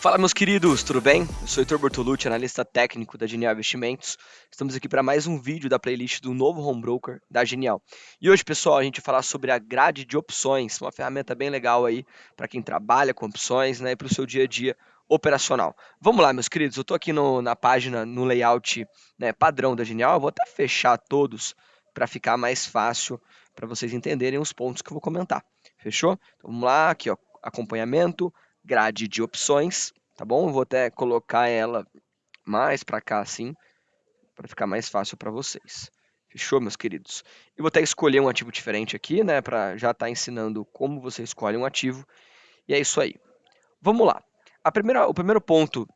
Fala, meus queridos, tudo bem? Eu sou Heitor Bortolucci, analista técnico da Genial Investimentos. Estamos aqui para mais um vídeo da playlist do novo Home Broker da Genial. E hoje, pessoal, a gente vai falar sobre a grade de opções, uma ferramenta bem legal aí para quem trabalha com opções né, e para o seu dia a dia operacional. Vamos lá, meus queridos, eu estou aqui no, na página, no layout né, padrão da Genial, eu vou até fechar todos para ficar mais fácil para vocês entenderem os pontos que eu vou comentar. Fechou? Então, vamos lá, aqui ó, acompanhamento, grade de opções, tá bom? vou até colocar ela mais para cá assim, para ficar mais fácil para vocês. Fechou, meus queridos? Eu vou até escolher um ativo diferente aqui, né, para já estar tá ensinando como você escolhe um ativo. E é isso aí. Vamos lá. A primeira, o primeiro ponto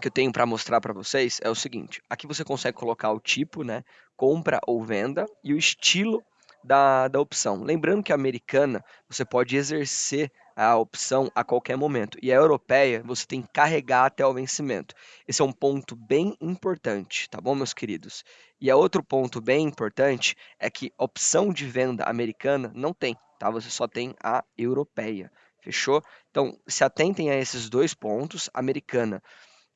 que eu tenho para mostrar para vocês é o seguinte. Aqui você consegue colocar o tipo, né, compra ou venda, e o estilo da, da opção. Lembrando que a americana você pode exercer a opção a qualquer momento e a europeia você tem que carregar até o vencimento. Esse é um ponto bem importante, tá bom, meus queridos? E a outro ponto bem importante é que opção de venda americana não tem, tá? Você só tem a europeia. Fechou? Então, se atentem a esses dois pontos. Americana,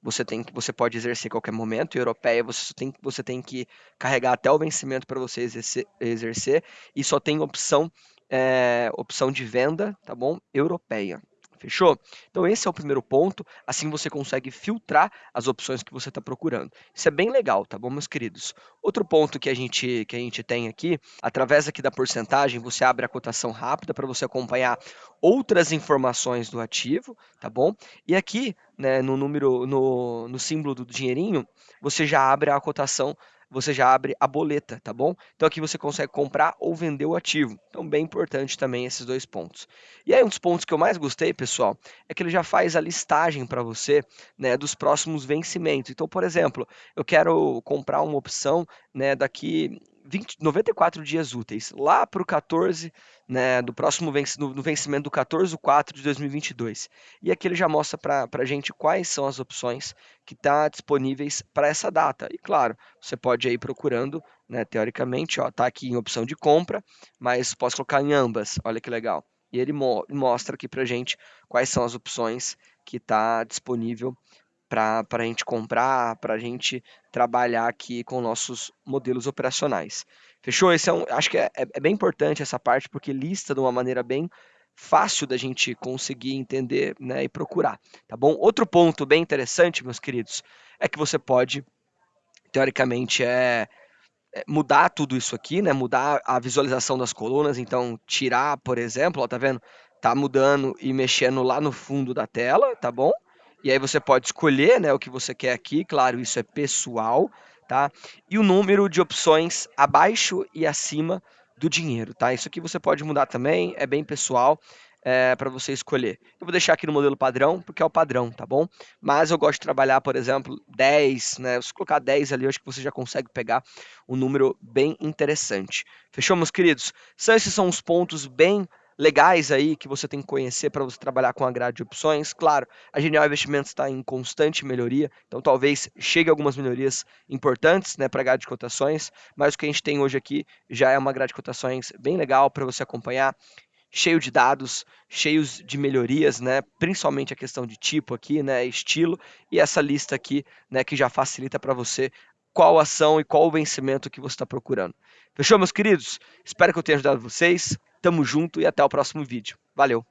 você tem que você pode exercer a qualquer momento, e europeia você tem, você tem que carregar até o vencimento para você exercer, exercer, e só tem opção é, opção de venda, tá bom? Europeia. Fechou? Então esse é o primeiro ponto, assim você consegue filtrar as opções que você está procurando. Isso é bem legal, tá bom, meus queridos? Outro ponto que a gente, que a gente tem aqui, através aqui da porcentagem, você abre a cotação rápida para você acompanhar outras informações do ativo, tá bom? E aqui, né, no número, no, no símbolo do dinheirinho, você já abre a cotação você já abre a boleta, tá bom? Então aqui você consegue comprar ou vender o ativo. Então bem importante também esses dois pontos. E aí um dos pontos que eu mais gostei, pessoal, é que ele já faz a listagem para você, né, dos próximos vencimentos. Então, por exemplo, eu quero comprar uma opção, né, daqui 20, 94 dias úteis, lá para o 14, né, do próximo venc no, no vencimento do 14 de 4 de 2022. E aqui ele já mostra para a gente quais são as opções que estão tá disponíveis para essa data. E claro, você pode ir procurando, né, teoricamente, está aqui em opção de compra, mas posso colocar em ambas, olha que legal. E ele mo mostra aqui para a gente quais são as opções que está disponível para a gente comprar, para a gente trabalhar aqui com nossos modelos operacionais. Fechou? Esse é um, acho que é, é, é bem importante essa parte, porque lista de uma maneira bem fácil da gente conseguir entender né, e procurar. Tá bom? Outro ponto bem interessante, meus queridos, é que você pode, teoricamente, é, é mudar tudo isso aqui, né? Mudar a visualização das colunas, então tirar, por exemplo, ó, tá vendo? Tá mudando e mexendo lá no fundo da tela, tá bom? E aí você pode escolher né, o que você quer aqui, claro, isso é pessoal, tá? E o número de opções abaixo e acima do dinheiro, tá? Isso aqui você pode mudar também, é bem pessoal. É, para você escolher. Eu vou deixar aqui no modelo padrão, porque é o padrão, tá bom? Mas eu gosto de trabalhar, por exemplo, 10, né? Se colocar 10 ali, eu acho que você já consegue pegar um número bem interessante. Fechou, meus queridos? São esses são os pontos bem legais aí que você tem que conhecer para você trabalhar com a grade de opções. Claro, a Genial Investimentos está em constante melhoria, então talvez chegue algumas melhorias importantes né, para a grade de cotações, mas o que a gente tem hoje aqui já é uma grade de cotações bem legal para você acompanhar cheio de dados, cheios de melhorias, né? Principalmente a questão de tipo aqui, né? Estilo e essa lista aqui, né? Que já facilita para você qual ação e qual o vencimento que você está procurando. Fechou, meus queridos? Espero que eu tenha ajudado vocês. Tamo junto e até o próximo vídeo. Valeu!